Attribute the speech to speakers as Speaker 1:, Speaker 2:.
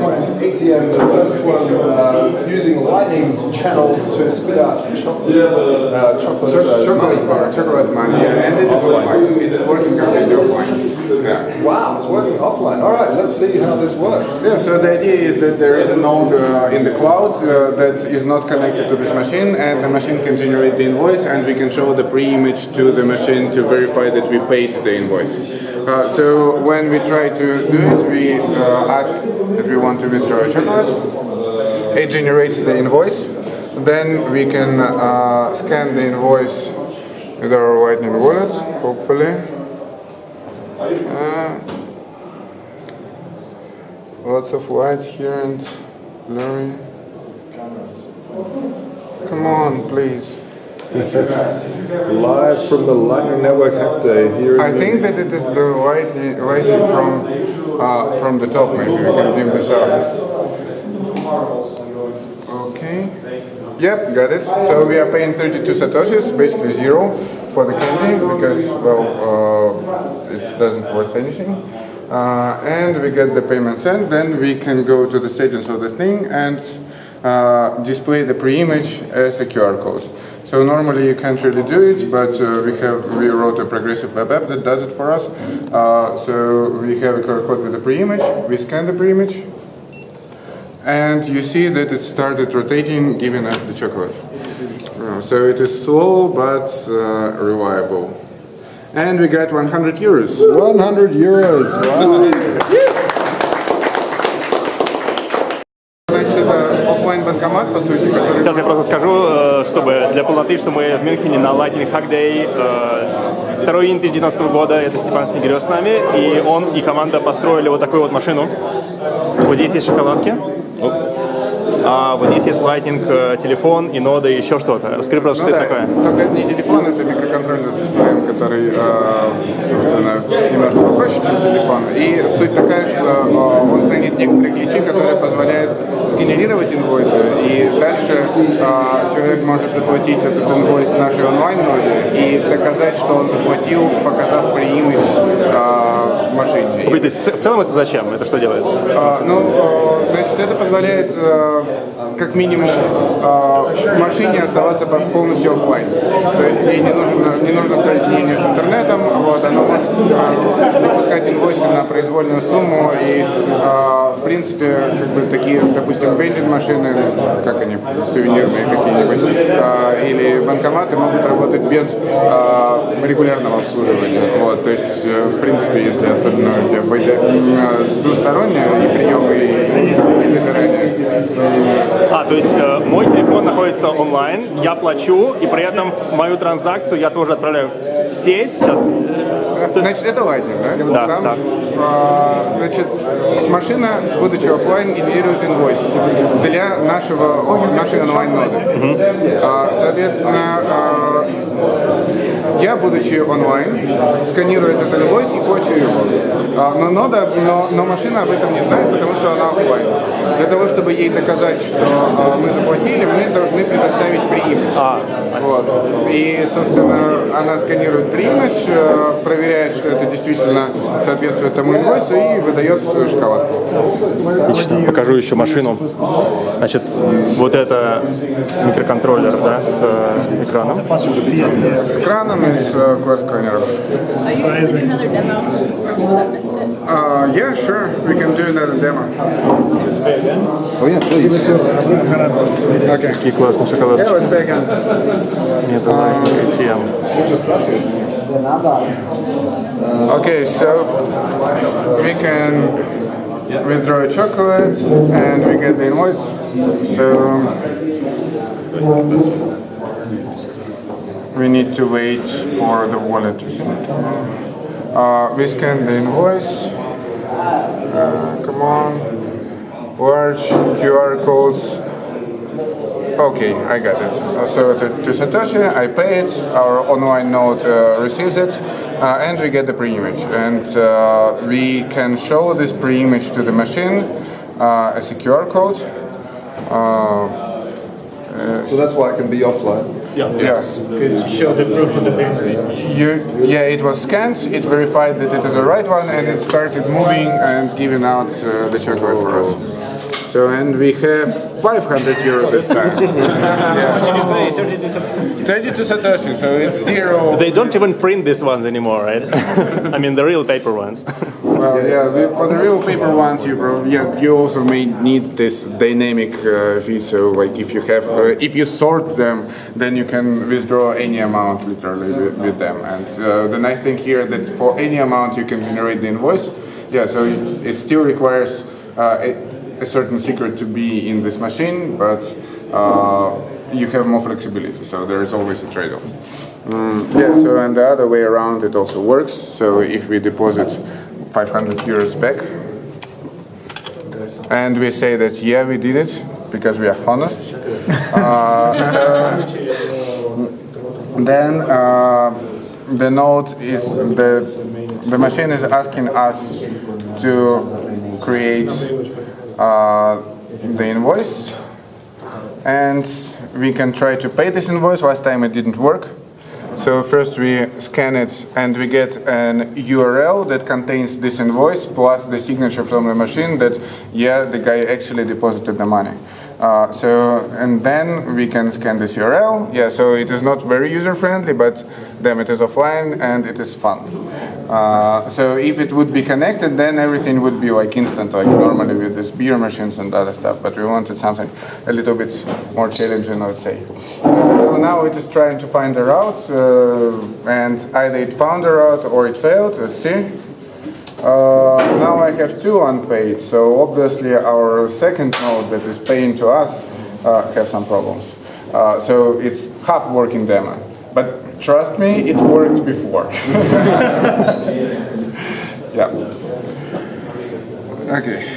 Speaker 1: ATM, the first one uh, using lightning channels to spit out chocolate, uh, chocolate, uh,
Speaker 2: Chocolate bar, chocolate money, yeah, and it is offline. It is working completely offline. Yeah.
Speaker 1: Wow, it's working offline. All right, see how this works.
Speaker 2: Yeah, so the idea is that there is a node uh, in the cloud uh, that is not connected to this machine and the machine can generate the invoice and we can show the pre-image to the machine to verify that we paid the invoice. Uh, so when we try to do it, we uh, ask that we want to withdraw a chocolate. It generates the invoice. Then we can uh, scan the invoice with our Lightning wallet, hopefully. Lots of lights here and blurry. Cameras. Come on, please.
Speaker 1: Live from the Lightning Network Hack Day here in
Speaker 2: I think that it is the lightning, lightning from uh, from the top. Maybe we can dim this out. Okay. Yep, got it. So we are paying 32 satoshis, basically zero, for the candy because well, uh, it doesn't worth anything. Uh, and we get the payment sent. Then we can go to the settings of the thing and uh, display the pre-image as a QR code. So normally you can't really do it, but uh, we have we wrote a progressive web app that does it for us. Uh, so we have a QR code with the pre-image. We scan the pre-image, and you see that it started rotating, giving us the chocolate. Uh, so it is slow but uh, reliable. And we got 100 euros.
Speaker 1: 100 euros. Wow.
Speaker 2: Значит, это оффлайн банкомат, по сути, который...
Speaker 3: Сейчас я просто скажу, э, чтобы для полноты, что мы в Мюнхене на Lightning Hack Day. э, Второй июня 2019 года, это Степан Снегирев с нами, и он и команда построили вот такую вот машину. Вот здесь есть шоколадки. А вот здесь есть Lightning, э, телефон и нода и еще что-то. Расскажи просто, что
Speaker 2: Ну
Speaker 3: это
Speaker 2: да,
Speaker 3: такое.
Speaker 2: только это не телефон, это микроконтроллер с дисплеем, который, э, собственно, немножко попроще, чем телефон. И суть такая, что э, он хранит некоторые ключи, которые позволяют сгенерировать инвойсы, и дальше э, человек может заплатить этот инвойс нашей онлайн-ноде и доказать, что он заплатил, показав машине.
Speaker 3: То есть в целом это зачем? Это что делает?
Speaker 2: А, ну, значит, это позволяет э, как минимум э, машине оставаться по- полностью офлайн. То есть ей не нужно, не нужно строить линию с интернетом, вот, она может э, выпускать инвойсы на произвольную сумму и, в принципе, как бы такие, допустим, вендинг машины, как они, сувенирные какие-нибудь, э, банкоматы могут работать без э, регулярного обслуживания. Вот, то есть, э, в принципе, если особенно у тебя будет, э, двустороннее и приемы, и, забирание.
Speaker 3: А, то есть э, мой телефон находится онлайн, я плачу, и при этом мою транзакцию я тоже отправляю в сеть. Сейчас
Speaker 2: Значит, это Lightning, да?
Speaker 3: Да, да.
Speaker 2: а, значит, машина, будучи офлайн, генерирует инвойс для нашего, нашей онлайн-ноды. А, соответственно, а, я, будучи онлайн, сканирую этот инвойс и плачу его. А, но, нода, но, но машина об этом не знает, потому что она офлайн. Для того, чтобы ей доказать, что а, мы заплатили, мы должны предоставить преимидж.
Speaker 3: А,
Speaker 2: Вот. И, собственно, она сканирует э, проверяет, что это действительно соответствует тому инвойсу и выдает шоколадку.
Speaker 3: Отлично. Покажу еще машину. Значит, вот это микроконтроллер, да, с э, экраном.
Speaker 2: С краном и с э,
Speaker 4: missed it?
Speaker 2: Uh, yeah, sure. We can do another demo.
Speaker 1: Oh yeah, please.
Speaker 2: Okay.
Speaker 3: Какие классные шоколадки.
Speaker 2: Yeah, let's back in.
Speaker 3: Нет, Lightning ATM.
Speaker 2: Okay, so we can withdraw a chocolate and we get the invoice. So we need to wait for the wallet to sync. Uh, we scan the invoice. Uh, come on. Large QR codes. Okay, I got it. Uh, So to, to Satoshi, I pay it, our online node uh, receives it, uh, and we get the pre-image. And uh, we can show this pre-image to the machine uh, as a QR code. Uh,
Speaker 1: So that's why it can be offline.
Speaker 3: Yeah.
Speaker 2: Yeah.
Speaker 5: Show the proof of the payment.
Speaker 2: You, yeah, it was scanned, it verified that it is the right one, and it started moving and giving out uh, the chocolate for us. So, and we have 500 euro this time. yeah. 32 Satoshi, so it's zero.
Speaker 3: They don't even print these ones anymore, right? I mean, the real paper ones.
Speaker 2: Well, yeah, the, for the real paper ones, you probably, yeah, you also may need this dynamic uh, fee. So, like, if you have, uh, if you sort them, then you can withdraw any amount literally with, with them. And uh, the nice thing here that for any amount you can generate the invoice. Yeah, so it, it still requires uh, a, a certain secret to be in this machine, but uh, you have more flexibility. So there is always a trade-off. Mm, yeah, so and the other way around it also works. So if we deposit 500 euros back and we say that yeah we did it because we are honest, uh, so then uh, the note is the the machine is asking us to create the invoice and we can try to pay this invoice. Last time it didn't work. So first we scan it and we get an URL that contains this invoice plus the signature from the machine that yeah the guy actually deposited the money. Uh, so and then we can scan this URL. Yeah, so it is not very user friendly, but damn it is offline and it is fun. Uh, so if it would be connected, then everything would be like instant, like normally with these beer machines and other stuff. But we wanted something a little bit more challenging, I would say. So now it is trying to find a route, uh, and either it found a route or it failed. Let's see. Uh, now I have two unpaid, so obviously our second node that is paying to us uh, have some problems. Uh, so it's half working demo, but trust me, it worked before. yeah. Okay.